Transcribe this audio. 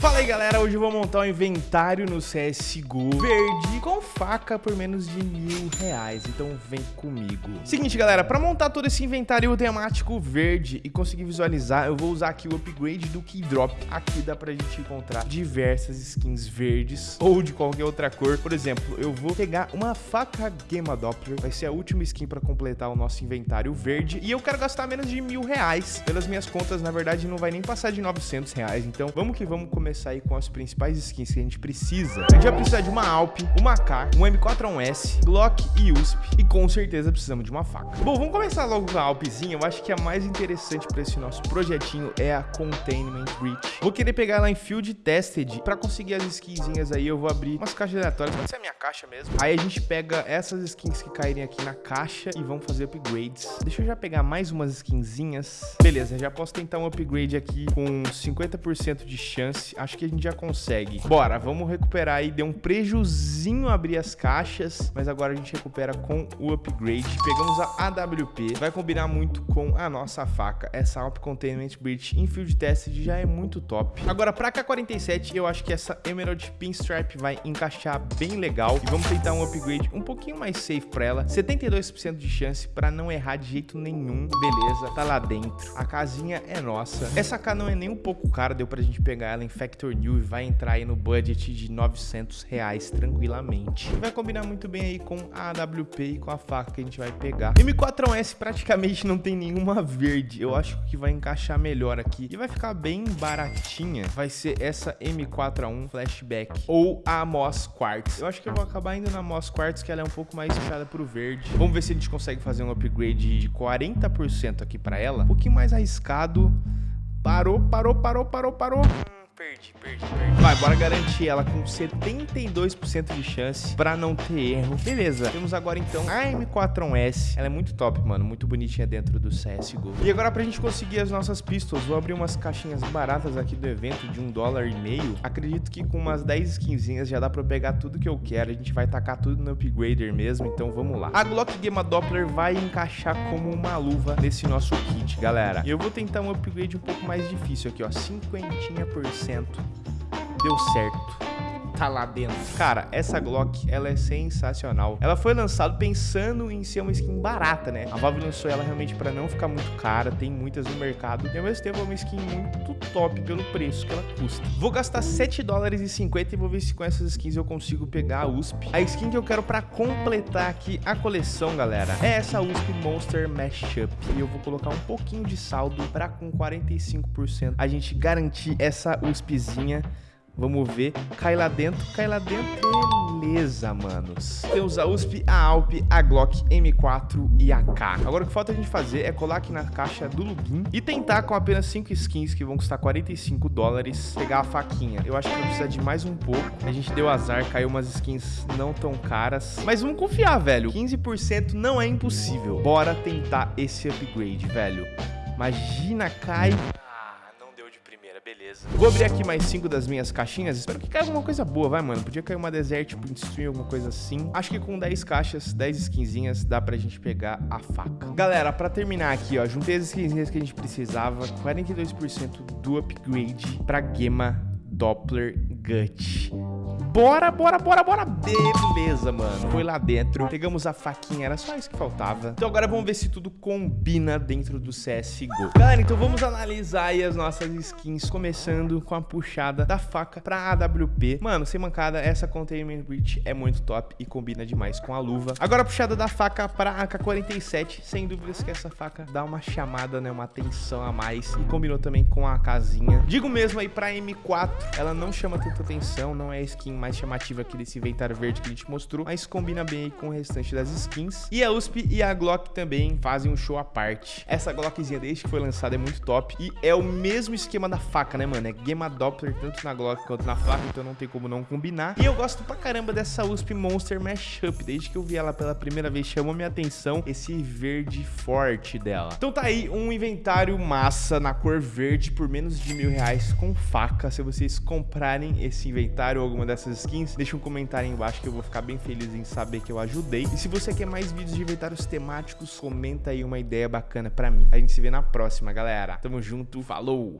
Fala aí galera, hoje eu vou montar um inventário no CSGO verde com faca por menos de mil reais, então vem comigo. Seguinte galera, para montar todo esse inventário temático verde e conseguir visualizar, eu vou usar aqui o upgrade do Keydrop. Aqui dá pra gente encontrar diversas skins verdes ou de qualquer outra cor. Por exemplo, eu vou pegar uma faca Gamma Doppler, vai ser a última skin para completar o nosso inventário verde e eu quero gastar menos de mil reais. Pelas minhas contas, na verdade não vai nem passar de 900 reais, então vamos que vamos começar começar aí com as principais skins que a gente precisa. A gente vai precisar de uma Alp, uma K, um M4A1S, Glock e USP. E com certeza precisamos de uma faca. Bom, vamos começar logo com a Alpzinha. Eu acho que a mais interessante para esse nosso projetinho é a Containment Breach. Vou querer pegar ela em Field Tested. Para conseguir as skinzinhas aí, eu vou abrir umas caixas aleatórias. Pode ser a minha caixa mesmo. Aí a gente pega essas skins que caírem aqui na caixa e vamos fazer upgrades. Deixa eu já pegar mais umas skinzinhas. Beleza, já posso tentar um upgrade aqui com 50% de chance acho que a gente já consegue. Bora, vamos recuperar aí. Deu um prejuzinho abrir as caixas, mas agora a gente recupera com o upgrade. Pegamos a AWP, vai combinar muito com a nossa faca. Essa Alp Containment Breach em Field Test já é muito top. Agora, pra K47, eu acho que essa Emerald Pinstripe vai encaixar bem legal. E vamos tentar um upgrade um pouquinho mais safe pra ela. 72% de chance pra não errar de jeito nenhum. Beleza, tá lá dentro. A casinha é nossa. Essa K não é nem um pouco cara, deu pra gente pegar ela em Factor New e vai entrar aí no budget de 900 reais tranquilamente. Vai combinar muito bem aí com a AWP e com a faca que a gente vai pegar. M4S praticamente não tem nenhuma verde. Eu acho que vai encaixar melhor aqui. E vai ficar bem baratinha. Vai ser essa M4A1 Flashback ou a Moss Quartz. Eu acho que eu vou acabar indo na Moss Quartz, que ela é um pouco mais fechada pro verde. Vamos ver se a gente consegue fazer um upgrade de 40% aqui para ela. Um pouquinho mais arriscado. Parou, parou, parou, parou, parou perdi, perdi, perdi. Vai, bora garantir ela com 72% de chance pra não ter erro. Beleza, temos agora então a M4S. Ela é muito top, mano, muito bonitinha dentro do CSGO. E agora pra gente conseguir as nossas pistols, vou abrir umas caixinhas baratas aqui do evento de um dólar e meio. Acredito que com umas 10 skinzinhas já dá pra pegar tudo que eu quero. A gente vai tacar tudo no upgrader mesmo, então vamos lá. A Glock Gamma Doppler vai encaixar como uma luva nesse nosso kit, galera. E eu vou tentar um upgrade um pouco mais difícil aqui, ó, 50% deu certo tá lá dentro. Cara, essa Glock, ela é sensacional. Ela foi lançada pensando em ser uma skin barata, né? A Valve lançou ela realmente para não ficar muito cara, tem muitas no mercado, e ao mesmo tempo é uma skin muito top pelo preço que ela custa. Vou gastar 7 dólares e 50 e vou ver se com essas skins eu consigo pegar a USP. A skin que eu quero para completar aqui a coleção, galera, é essa USP Monster Mashup. E eu vou colocar um pouquinho de saldo para com 45% a gente garantir essa USPzinha Vamos ver. Cai lá dentro, cai lá dentro. Beleza, manos. Temos a USP, a Alp, a Glock M4 e a K. Agora o que falta a gente fazer é colar aqui na caixa do login e tentar com apenas 5 skins que vão custar 45 dólares pegar a faquinha. Eu acho que vai precisar de mais um pouco. A gente deu azar, caiu umas skins não tão caras. Mas vamos confiar, velho. 15% não é impossível. Bora tentar esse upgrade, velho. Imagina, cai beleza. Vou abrir aqui mais cinco das minhas caixinhas. Espero que caia alguma coisa boa, vai, mano. Podia cair uma Desert Print Stream, alguma coisa assim. Acho que com 10 caixas, 10 skinzinhas, dá pra gente pegar a faca. Galera, pra terminar aqui, ó, juntei as skinzinhas que a gente precisava. 42% do upgrade pra Gema Doppler Gut. Bora, bora, bora, bora. Beleza, mano. Foi lá dentro. Pegamos a faquinha. Era só isso que faltava. Então agora vamos ver se tudo combina dentro do CSGO. Galera, então vamos analisar aí as nossas skins. Começando com a puxada da faca pra AWP. Mano, sem mancada, essa Containment Breach é muito top e combina demais com a luva. Agora a puxada da faca pra AK-47. Sem dúvidas que essa faca dá uma chamada, né? Uma atenção a mais. E combinou também com a casinha. Digo mesmo aí pra M4. Ela não chama tanta atenção, não é skin mais chamativa aqui desse inventário verde que a gente mostrou, mas combina bem com o restante das skins. E a USP e a Glock também fazem um show à parte. Essa Glockzinha desde que foi lançada é muito top e é o mesmo esquema da faca, né, mano? É Gamma Doppler tanto na Glock quanto na faca, então não tem como não combinar. E eu gosto pra caramba dessa USP Monster Mashup, desde que eu vi ela pela primeira vez, chamou minha atenção esse verde forte dela. Então tá aí um inventário massa na cor verde por menos de mil reais com faca. Se vocês comprarem esse inventário ou alguma dessas essas skins, deixa um comentário aí embaixo que eu vou ficar bem feliz em saber que eu ajudei. E se você quer mais vídeos de inventários temáticos, comenta aí uma ideia bacana pra mim. A gente se vê na próxima, galera. Tamo junto, falou!